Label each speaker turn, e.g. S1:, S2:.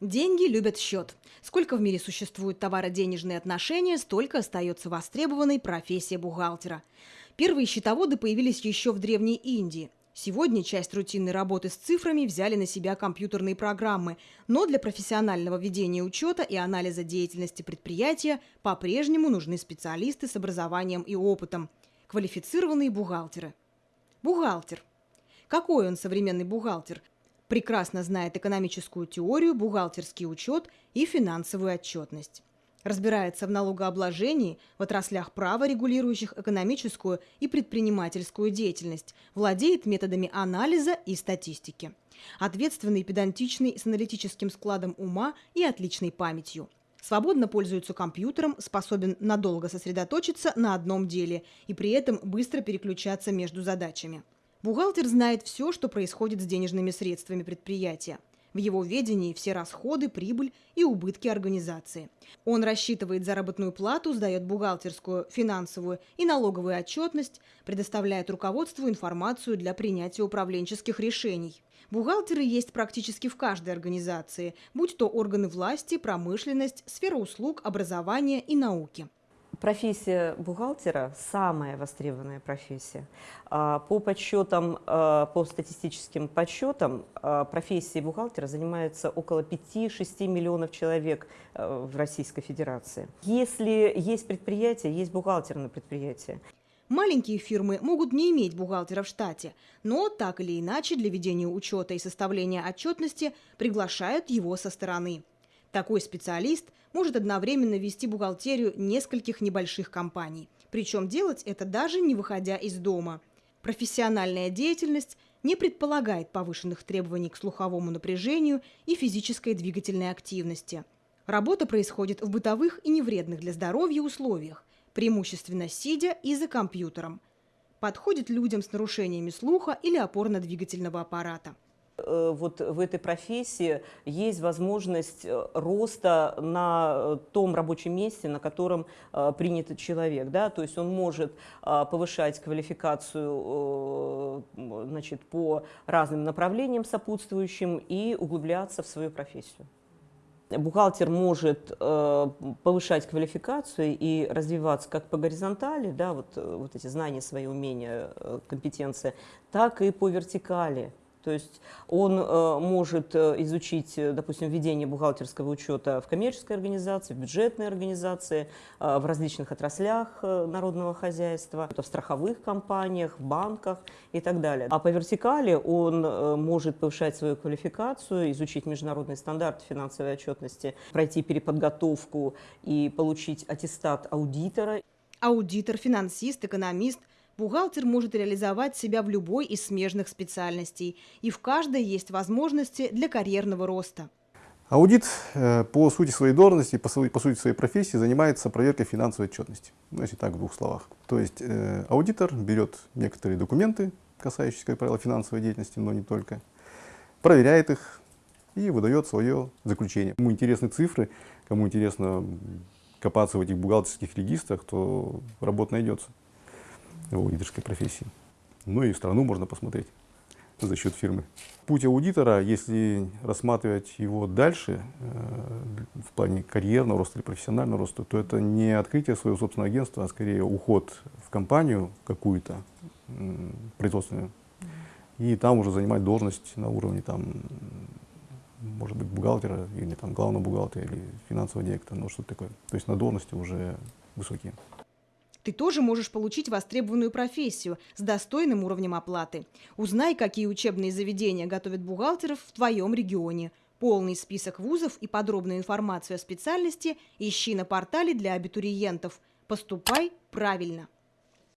S1: Деньги любят счет. Сколько в мире существуют товаро-денежные отношения, столько остается востребованной профессия бухгалтера. Первые счетоводы появились еще в Древней Индии. Сегодня часть рутинной работы с цифрами взяли на себя компьютерные программы, но для профессионального ведения учета и анализа деятельности предприятия по-прежнему нужны специалисты с образованием и опытом – квалифицированные бухгалтеры. Бухгалтер. Какой он современный бухгалтер – прекрасно знает экономическую теорию, бухгалтерский учет и финансовую отчетность. Разбирается в налогообложении, в отраслях права, регулирующих экономическую и предпринимательскую деятельность, владеет методами анализа и статистики. Ответственный, педантичный, с аналитическим складом ума и отличной памятью. Свободно пользуется компьютером, способен надолго сосредоточиться на одном деле и при этом быстро переключаться между задачами. Бухгалтер знает все, что происходит с денежными средствами предприятия. В его ведении все расходы, прибыль и убытки организации. Он рассчитывает заработную плату, сдает бухгалтерскую, финансовую и налоговую отчетность, предоставляет руководству информацию для принятия управленческих решений. Бухгалтеры есть практически в каждой организации, будь то органы власти, промышленность, сфера услуг, образования и науки.
S2: Профессия бухгалтера – самая востребованная профессия. А, по подсчетам, а, по статистическим подсчетам, а, профессией бухгалтера занимается около 5-6 миллионов человек в Российской Федерации. Если есть предприятие, есть бухгалтер на предприятии.
S1: Маленькие фирмы могут не иметь бухгалтера в штате, но так или иначе для ведения учета и составления отчетности приглашают его со стороны. Такой специалист может одновременно вести бухгалтерию нескольких небольших компаний. Причем делать это даже не выходя из дома. Профессиональная деятельность не предполагает повышенных требований к слуховому напряжению и физической двигательной активности. Работа происходит в бытовых и невредных для здоровья условиях, преимущественно сидя и за компьютером. Подходит людям с нарушениями слуха или опорно-двигательного аппарата.
S2: Э, вот в этой профессии есть возможность э, роста на э, том рабочем месте, на котором принят человек. Да? То есть он может повышать квалификацию значит, по разным направлениям сопутствующим и углубляться в свою профессию. Бухгалтер может повышать квалификацию и развиваться как по горизонтали, да, вот, вот эти знания, свои умения, компетенции, так и по вертикали. То есть он э, может э, изучить, э, допустим, ведение бухгалтерского учета в коммерческой организации, в бюджетной организации, в различных отраслях народного хозяйства, в страховых компаниях, в банках и так далее. А по вертикали он может повышать свою квалификацию, изучить международные стандарты финансовой отчетности, пройти переподготовку и получить аттестат аудитора.
S1: Аудитор, финансист, экономист – Бухгалтер может реализовать себя в любой из смежных специальностей, и в каждой есть возможности для карьерного роста.
S3: Аудит э, по сути своей должности, по, сути своей профессии занимается проверкой финансовой отчетности. Ну, если так, в двух словах. То есть э, аудитор берет некоторые документы, касающиеся, как правило, финансовой деятельности, но не только, проверяет их и выдает свое заключение. Кому интересны цифры, кому интересно копаться в этих бухгалтерских регистрах, то работа найдется аудиторской профессии. Ну и страну можно посмотреть за счет фирмы. Путь аудитора, если рассматривать его дальше, э, в плане карьерного роста или профессионального роста, то это не открытие своего собственного агентства, а скорее уход в компанию какую-то производственную, и там уже занимать должность на уровне там, может быть, бухгалтера или там главного бухгалтера или финансового директора, ну что-то такое. То есть на должности уже высокие.
S1: Ты тоже можешь получить востребованную профессию с достойным уровнем оплаты. Узнай, какие учебные заведения готовят бухгалтеров в твоем регионе. Полный список вузов и подробную информацию о специальности ищи на портале для абитуриентов. Поступай правильно!